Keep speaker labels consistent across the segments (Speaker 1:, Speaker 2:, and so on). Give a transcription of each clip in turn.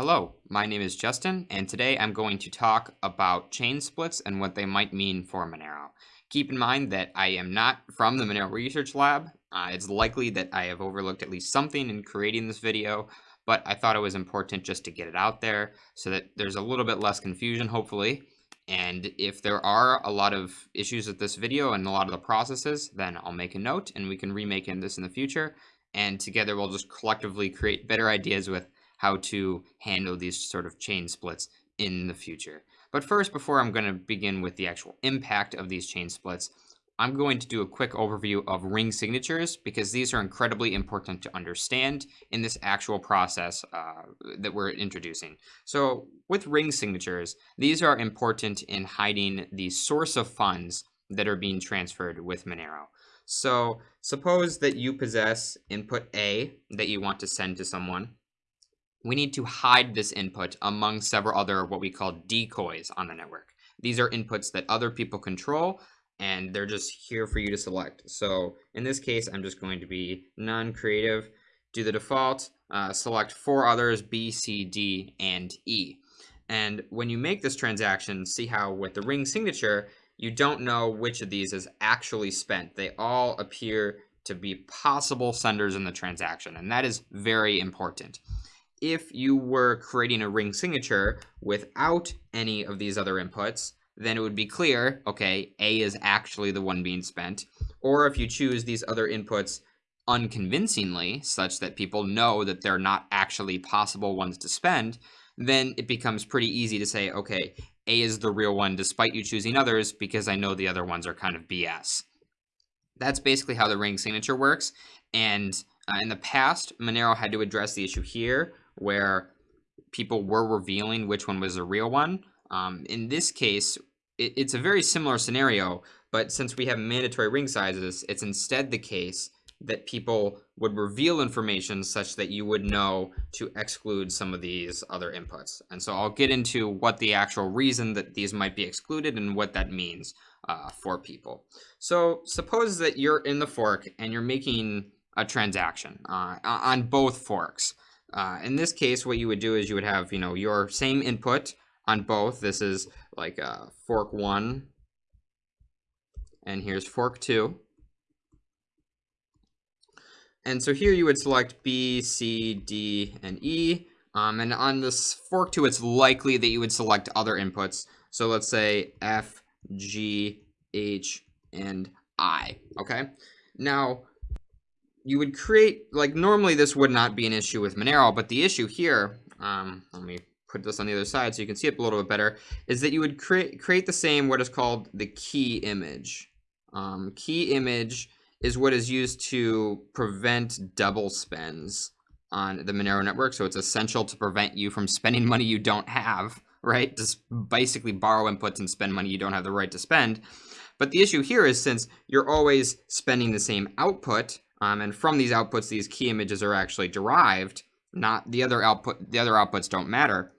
Speaker 1: Hello, my name is Justin, and today I'm going to talk about chain splits and what they might mean for Monero. Keep in mind that I am not from the Monero Research Lab. Uh, it's likely that I have overlooked at least something in creating this video, but I thought it was important just to get it out there so that there's a little bit less confusion, hopefully. And if there are a lot of issues with this video and a lot of the processes, then I'll make a note and we can remake in this in the future. And together we'll just collectively create better ideas with how to handle these sort of chain splits in the future. But first, before I'm going to begin with the actual impact of these chain splits, I'm going to do a quick overview of ring signatures because these are incredibly important to understand in this actual process uh, that we're introducing. So with ring signatures, these are important in hiding the source of funds that are being transferred with Monero. So suppose that you possess input A that you want to send to someone we need to hide this input among several other what we call decoys on the network. These are inputs that other people control and they're just here for you to select. So in this case, I'm just going to be non-creative, do the default, uh, select four others, B, C, D, and E. And when you make this transaction, see how with the ring signature, you don't know which of these is actually spent. They all appear to be possible senders in the transaction, and that is very important if you were creating a ring signature without any of these other inputs, then it would be clear, okay, A is actually the one being spent. Or if you choose these other inputs unconvincingly, such that people know that they're not actually possible ones to spend, then it becomes pretty easy to say, okay, A is the real one despite you choosing others because I know the other ones are kind of BS. That's basically how the ring signature works. And uh, in the past, Monero had to address the issue here where people were revealing which one was the real one. Um, in this case, it, it's a very similar scenario, but since we have mandatory ring sizes, it's instead the case that people would reveal information such that you would know to exclude some of these other inputs. And so I'll get into what the actual reason that these might be excluded and what that means uh, for people. So suppose that you're in the fork and you're making a transaction uh, on both forks. Uh, in this case, what you would do is you would have, you know, your same input on both. This is like uh, fork one, and here's fork two. And so here you would select B, C, D, and E. Um, and on this fork two, it's likely that you would select other inputs. So let's say F, G, H, and I, okay? Now, you would create, like normally this would not be an issue with Monero, but the issue here, um, let me put this on the other side so you can see it a little bit better, is that you would create create the same what is called the key image. Um, key image is what is used to prevent double spends on the Monero network. So it's essential to prevent you from spending money you don't have, right? Just basically borrow inputs and spend money you don't have the right to spend. But the issue here is since you're always spending the same output, um, and from these outputs, these key images are actually derived. Not the other output. The other outputs don't matter.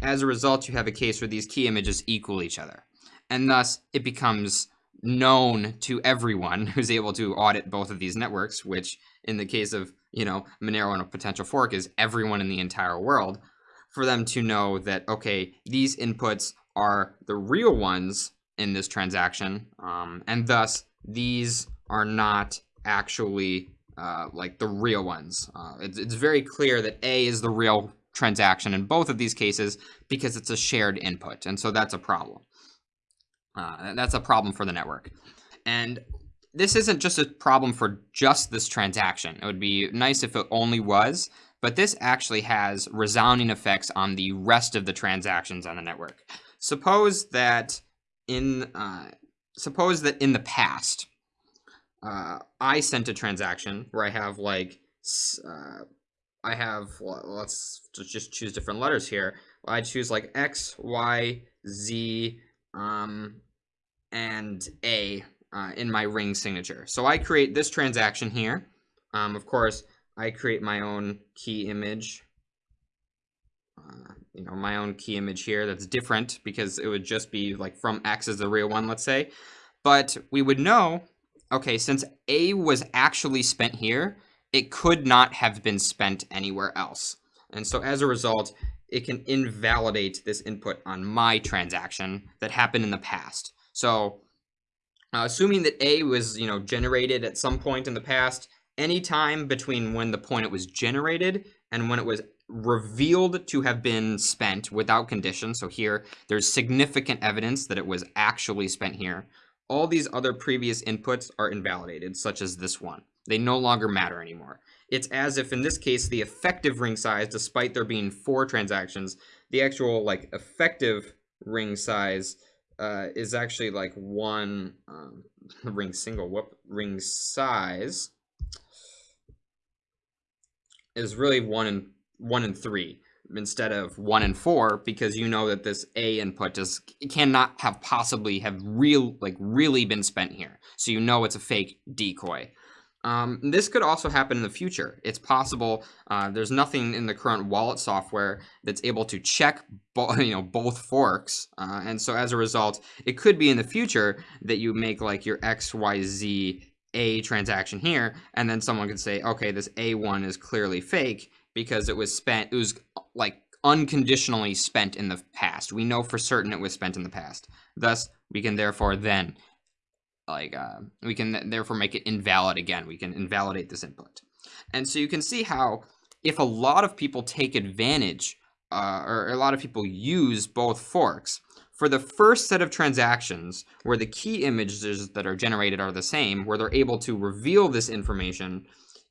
Speaker 1: As a result, you have a case where these key images equal each other, and thus it becomes known to everyone who's able to audit both of these networks. Which, in the case of you know Monero and a potential fork, is everyone in the entire world. For them to know that okay, these inputs are the real ones in this transaction, um, and thus these are not actually uh, like the real ones. Uh, it's, it's very clear that A is the real transaction in both of these cases because it's a shared input. And so that's a problem. Uh, that's a problem for the network. And this isn't just a problem for just this transaction. It would be nice if it only was, but this actually has resounding effects on the rest of the transactions on the network. Suppose that in uh, suppose that in the past, uh, I sent a transaction where I have like, uh, I have, let's just choose different letters here. I choose like X, Y, Z, um, and A uh, in my ring signature. So I create this transaction here. Um, of course, I create my own key image. Uh, you know, my own key image here that's different because it would just be like from X as the real one, let's say. But we would know okay, since A was actually spent here, it could not have been spent anywhere else. And so as a result, it can invalidate this input on my transaction that happened in the past. So uh, assuming that A was, you know, generated at some point in the past, any time between when the point it was generated and when it was revealed to have been spent without condition. So here, there's significant evidence that it was actually spent here. All these other previous inputs are invalidated, such as this one. They no longer matter anymore. It's as if in this case, the effective ring size, despite there being four transactions, the actual like effective ring size uh, is actually like one um, ring single, whoop, ring size is really one and one and three instead of one and four because you know that this A input just cannot have possibly have real like really been spent here. So you know it's a fake decoy. Um, this could also happen in the future. It's possible. Uh, there's nothing in the current wallet software that's able to check, you know, both forks, uh, and so as a result, it could be in the future that you make like your X Y Z A transaction here, and then someone could say, okay, this A one is clearly fake, because it was spent, it was like unconditionally spent in the past. We know for certain it was spent in the past. Thus, we can therefore then, like, uh, we can therefore make it invalid again. We can invalidate this input. And so you can see how if a lot of people take advantage, uh, or a lot of people use both forks, for the first set of transactions where the key images that are generated are the same, where they're able to reveal this information,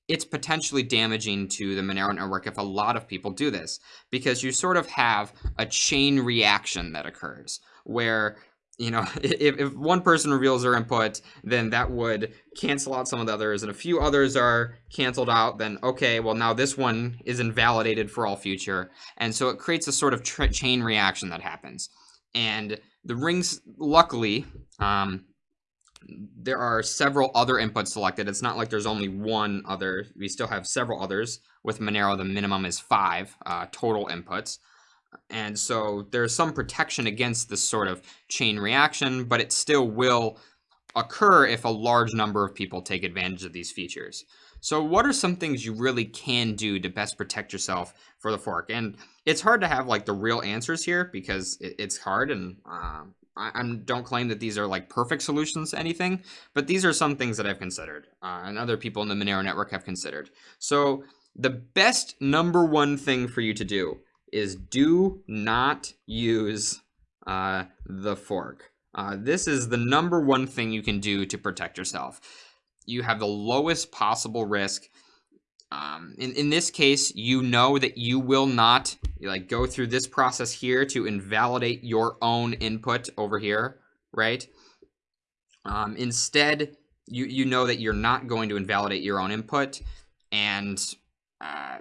Speaker 1: it's potentially damaging to the Monero network if a lot of people do this because you sort of have a chain reaction that occurs where you know if, if one person reveals their input then that would cancel out some of the others and a few others are canceled out then okay well now this one is invalidated for all future. And so it creates a sort of chain reaction that happens. And the rings luckily um, there are several other inputs selected. It's not like there's only one other. We still have several others. With Monero, the minimum is five uh, total inputs. And so there's some protection against this sort of chain reaction, but it still will occur if a large number of people take advantage of these features. So what are some things you really can do to best protect yourself for the fork? And it's hard to have like the real answers here because it's hard and um, I, don't claim that these are like perfect solutions to anything, but these are some things that I've considered uh, and other people in the Monero network have considered. So the best number one thing for you to do is do not use uh, the fork. Uh, this is the number one thing you can do to protect yourself. You have the lowest possible risk um, in, in this case, you know that you will not like go through this process here to invalidate your own input over here, right? Um, instead, you, you know that you're not going to invalidate your own input and uh,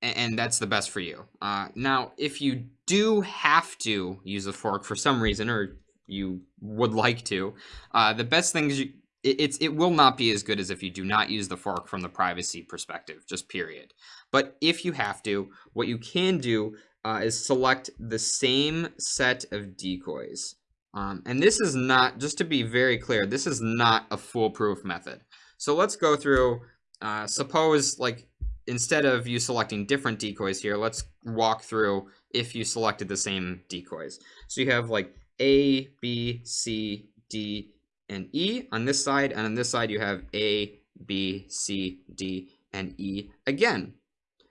Speaker 1: and that's the best for you. Uh, now, if you do have to use a fork for some reason, or you would like to, uh, the best things you, it, it's it will not be as good as if you do not use the fork from the privacy perspective, just period. But if you have to, what you can do uh, is select the same set of decoys. Um, and this is not, just to be very clear, this is not a foolproof method. So let's go through, uh, suppose like instead of you selecting different decoys here, let's walk through if you selected the same decoys. So you have like A, B, C, D, and E on this side, and on this side you have A, B, C, D, and E again.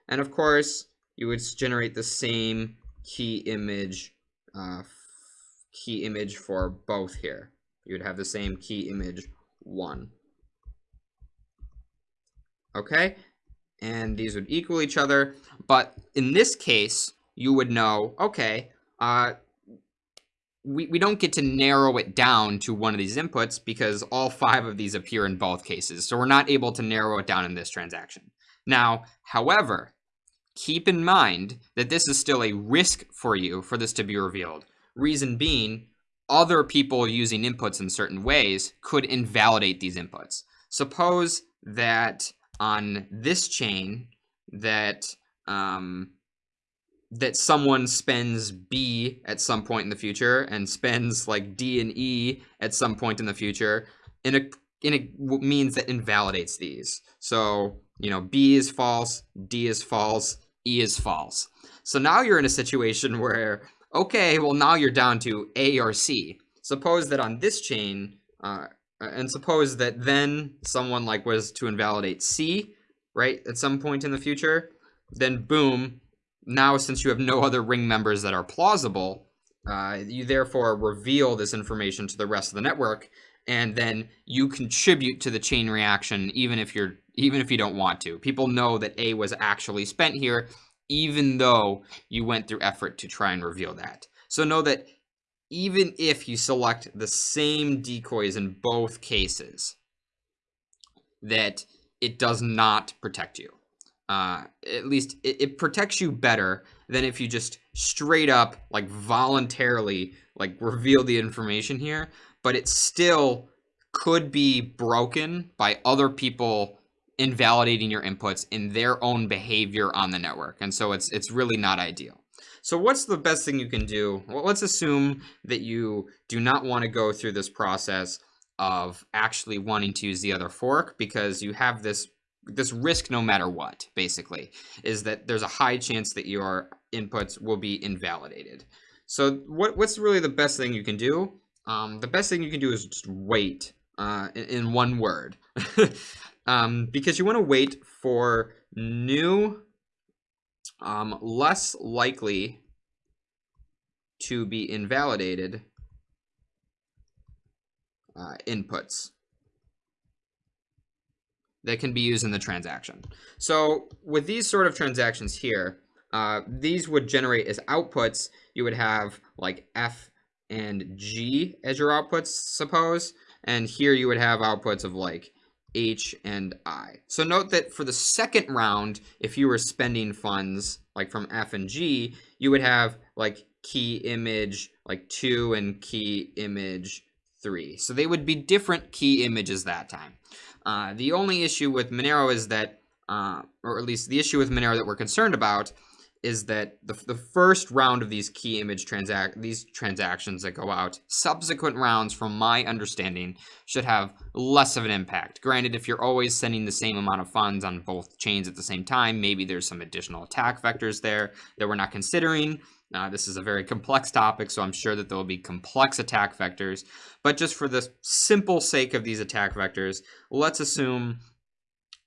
Speaker 1: And of course, you would generate the same key image, uh, key image for both here. You would have the same key image one. Okay, and these would equal each other, but in this case, you would know, okay, uh, we, we don't get to narrow it down to one of these inputs because all five of these appear in both cases. So we're not able to narrow it down in this transaction. Now, however, keep in mind that this is still a risk for you for this to be revealed. Reason being, other people using inputs in certain ways could invalidate these inputs. Suppose that on this chain that um, that someone spends B at some point in the future and spends like D and E at some point in the future, in a and it means that invalidates these. So, you know, B is false, D is false, E is false. So now you're in a situation where, okay, well now you're down to A or C. Suppose that on this chain, uh, and suppose that then someone like was to invalidate C, right, at some point in the future, then boom, now since you have no other ring members that are plausible, uh, you therefore reveal this information to the rest of the network, and then you contribute to the chain reaction even if you're even if you don't want to. People know that A was actually spent here, even though you went through effort to try and reveal that. So know that even if you select the same decoys in both cases, that it does not protect you. Uh, at least it, it protects you better than if you just straight up, like voluntarily, like reveal the information here, but it still could be broken by other people invalidating your inputs in their own behavior on the network. And so it's it's really not ideal. So what's the best thing you can do? Well, let's assume that you do not want to go through this process of actually wanting to use the other fork because you have this this risk no matter what basically is that there's a high chance that your inputs will be invalidated. So what what's really the best thing you can do? Um, the best thing you can do is just wait uh, in, one word. Um, because you want to wait for new um, less likely to be invalidated uh, inputs that can be used in the transaction. So with these sort of transactions here, uh, these would generate as outputs, you would have like F and G as your outputs, suppose. And here you would have outputs of like H and I. So note that for the second round, if you were spending funds like from F and G, you would have like key image like 2 and key image 3. So they would be different key images that time. Uh, the only issue with Monero is that, uh, or at least the issue with Monero that we're concerned about, is that the, the first round of these key image transact these transactions that go out, subsequent rounds, from my understanding, should have less of an impact. Granted, if you're always sending the same amount of funds on both chains at the same time, maybe there's some additional attack vectors there that we're not considering. Uh, this is a very complex topic, so I'm sure that there will be complex attack vectors. But just for the simple sake of these attack vectors, let's assume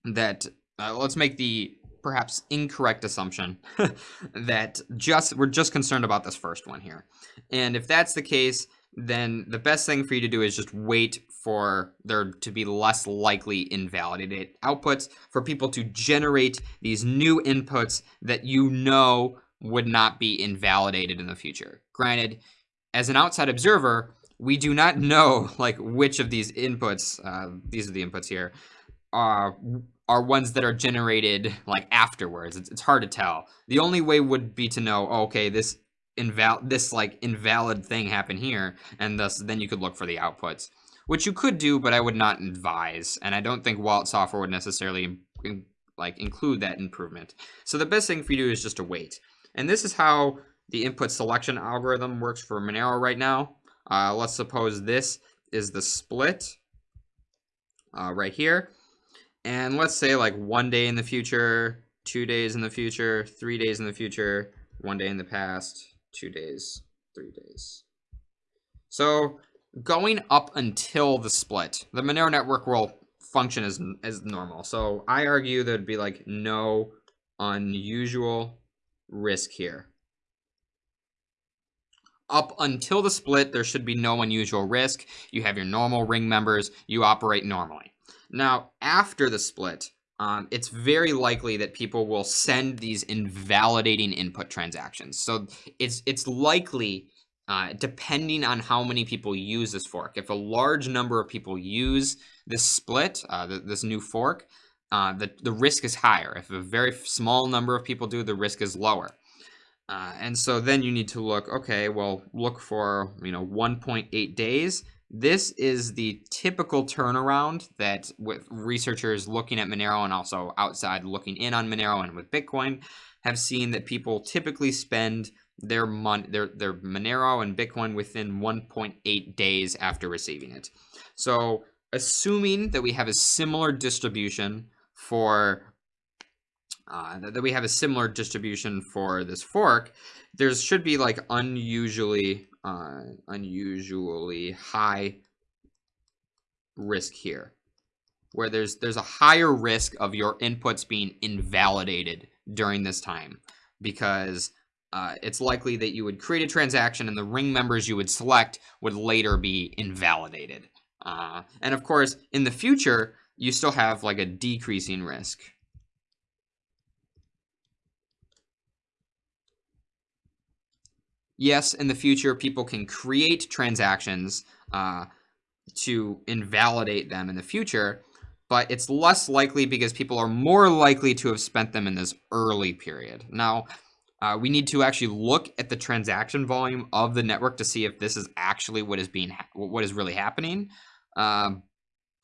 Speaker 1: that, uh, let's make the perhaps incorrect assumption that just we're just concerned about this first one here. And if that's the case, then the best thing for you to do is just wait for there to be less likely invalidated outputs for people to generate these new inputs that you know would not be invalidated in the future. Granted, as an outside observer, we do not know like which of these inputs, uh, these are the inputs here, are are ones that are generated like afterwards. It's, it's hard to tell. The only way would be to know, oh, okay, this inval this like invalid thing happened here, and thus then you could look for the outputs, which you could do, but I would not advise, and I don't think Wallet software would necessarily like include that improvement. So the best thing for you to do is just to wait. And this is how the input selection algorithm works for Monero right now. Uh, let's suppose this is the split uh, right here. And let's say like one day in the future, two days in the future, three days in the future, one day in the past, two days, three days. So going up until the split, the Monero network will function as, as normal. So I argue there'd be like no unusual risk here. Up until the split, there should be no unusual risk. You have your normal ring members. You operate normally. Now, after the split, um, it's very likely that people will send these invalidating input transactions. So it's it's likely, uh, depending on how many people use this fork, if a large number of people use this split, uh, this new fork, uh, the, the risk is higher. If a very small number of people do, the risk is lower. Uh, and so then you need to look, okay, well, look for, you know, 1.8 days. This is the typical turnaround that with researchers looking at Monero and also outside looking in on Monero and with Bitcoin have seen that people typically spend their mon their their Monero and Bitcoin within 1.8 days after receiving it. So assuming that we have a similar distribution for uh, that, we have a similar distribution for this fork, there should be like unusually, uh, unusually high risk here, where there's there's a higher risk of your inputs being invalidated during this time, because uh, it's likely that you would create a transaction and the ring members you would select would later be invalidated. Uh, and of course, in the future, you still have like a decreasing risk. Yes, in the future, people can create transactions uh, to invalidate them in the future, but it's less likely because people are more likely to have spent them in this early period. Now, uh, we need to actually look at the transaction volume of the network to see if this is actually what is being what is really happening, um,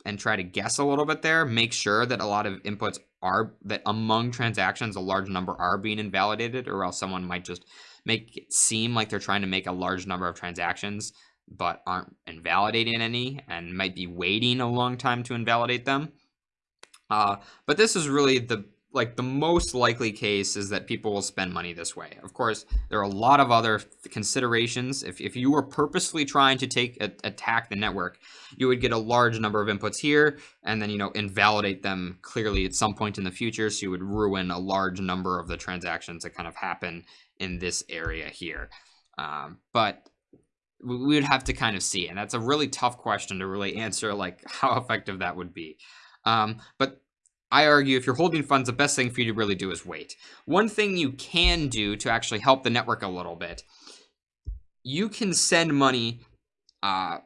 Speaker 1: and try to guess a little bit there. Make sure that a lot of inputs are that among transactions a large number are being invalidated, or else someone might just make it seem like they're trying to make a large number of transactions but aren't invalidating any and might be waiting a long time to invalidate them. Uh, but this is really the like the most likely case is that people will spend money this way. Of course, there are a lot of other considerations. If, if you were purposely trying to take a, attack the network, you would get a large number of inputs here and then, you know, invalidate them clearly at some point in the future. So you would ruin a large number of the transactions that kind of happen in this area here. Um, but we would have to kind of see. And that's a really tough question to really answer, like how effective that would be. Um, but I argue if you're holding funds, the best thing for you to really do is wait. One thing you can do to actually help the network a little bit, you can send money uh,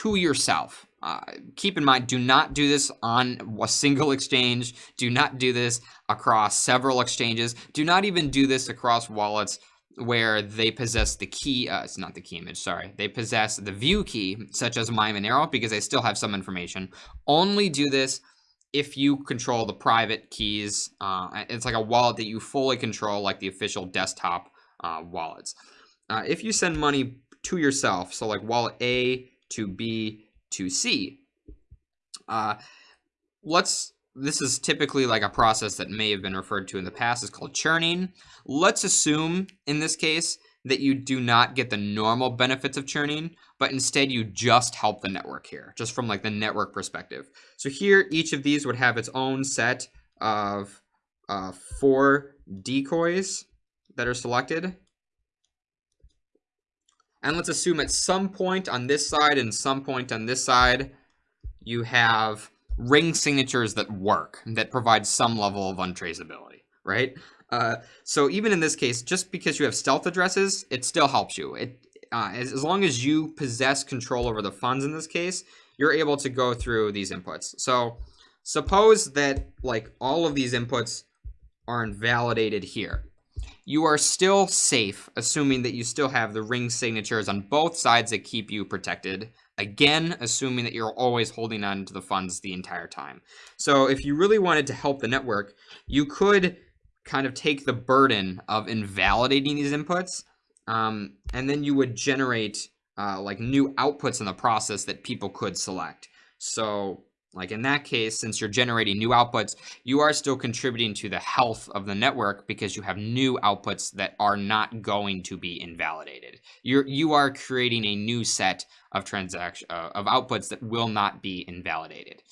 Speaker 1: to yourself. Uh, keep in mind, do not do this on a single exchange. Do not do this across several exchanges. Do not even do this across wallets where they possess the key, uh, it's not the key image, sorry, they possess the view key, such as MyMonero, because they still have some information. Only do this if you control the private keys. Uh, it's like a wallet that you fully control, like the official desktop uh, wallets. Uh, if you send money to yourself, so like wallet A to B to C, uh, let's this is typically like a process that may have been referred to in the past. is called churning. Let's assume in this case that you do not get the normal benefits of churning, but instead you just help the network here, just from like the network perspective. So here, each of these would have its own set of uh, four decoys that are selected. And let's assume at some point on this side and some point on this side, you have ring signatures that work, that provide some level of untraceability, right? Uh, so even in this case, just because you have stealth addresses, it still helps you. It uh, as, as long as you possess control over the funds in this case, you're able to go through these inputs. So suppose that like all of these inputs are invalidated here. You are still safe, assuming that you still have the ring signatures on both sides that keep you protected Again, assuming that you're always holding on to the funds the entire time. So if you really wanted to help the network, you could kind of take the burden of invalidating these inputs, um, and then you would generate uh, like new outputs in the process that people could select. So like in that case, since you're generating new outputs, you are still contributing to the health of the network because you have new outputs that are not going to be invalidated. You're you are creating a new set of transaction uh, of outputs that will not be invalidated.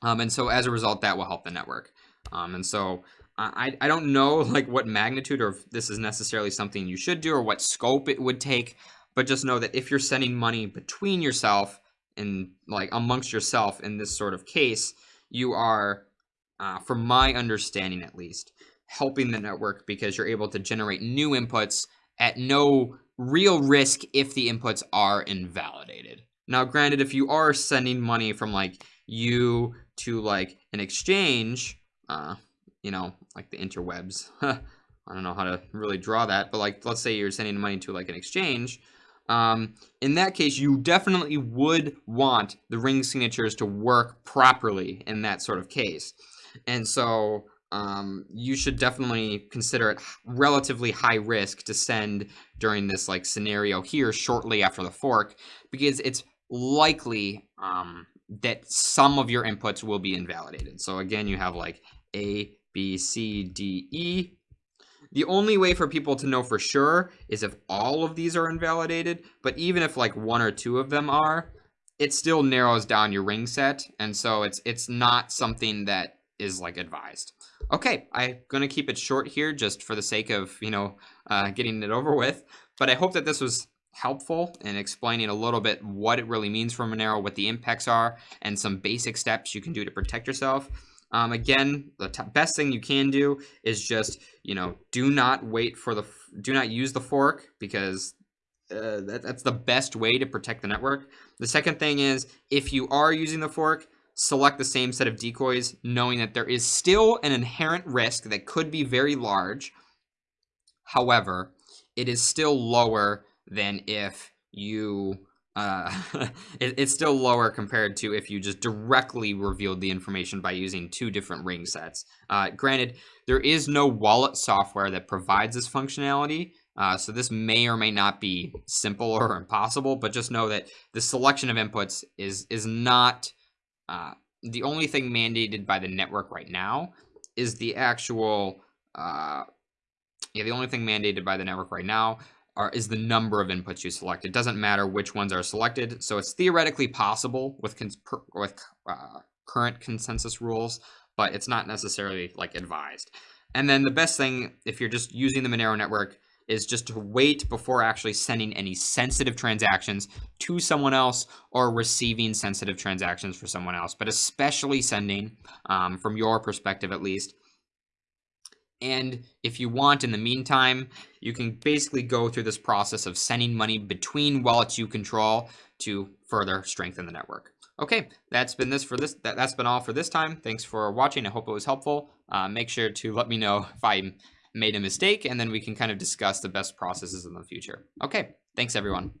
Speaker 1: Um, and so as a result, that will help the network. Um, and so I, I don't know like what magnitude or if this is necessarily something you should do or what scope it would take, but just know that if you're sending money between yourself and like amongst yourself in this sort of case, you are, uh, from my understanding at least, helping the network because you're able to generate new inputs at no real risk if the inputs are invalidated. Now, granted, if you are sending money from like you to like an exchange, uh, you know, like the interwebs, I don't know how to really draw that, but like, let's say you're sending money to like an exchange, um, in that case, you definitely would want the ring signatures to work properly in that sort of case. And so um, you should definitely consider it relatively high risk to send during this like scenario here shortly after the fork because it's likely um, that some of your inputs will be invalidated. So again, you have like A, B, C, D, E. The only way for people to know for sure is if all of these are invalidated, but even if like one or two of them are, it still narrows down your ring set, and so it's it's not something that is like advised. Okay, I'm gonna keep it short here just for the sake of, you know, uh, getting it over with, but I hope that this was helpful in explaining a little bit what it really means for Monero, what the impacts are, and some basic steps you can do to protect yourself. Um, again, the best thing you can do is just, you know, do not wait for the, do not use the fork because uh, that, that's the best way to protect the network. The second thing is if you are using the fork, select the same set of decoys, knowing that there is still an inherent risk that could be very large. However, it is still lower than if you uh, it, it's still lower compared to if you just directly revealed the information by using two different ring sets. Uh, granted, there is no wallet software that provides this functionality, uh, so this may or may not be simple or impossible, but just know that the selection of inputs is is not uh, the only thing mandated by the network right now is the actual uh, yeah the only thing mandated by the network right now are, is the number of inputs you select. It doesn't matter which ones are selected, so it's theoretically possible with per, with uh, current consensus rules, but it's not necessarily like advised. And then the best thing, if you're just using the Monero network, is just to wait before actually sending any sensitive transactions to someone else or receiving sensitive transactions for someone else, but especially sending, um, from your perspective at least, and if you want, in the meantime, you can basically go through this process of sending money between wallets you control to further strengthen the network. Okay, that's been this for this. That, has been all for this time. Thanks for watching. I hope it was helpful. Uh, make sure to let me know if I made a mistake, and then we can kind of discuss the best processes in the future. Okay, thanks everyone.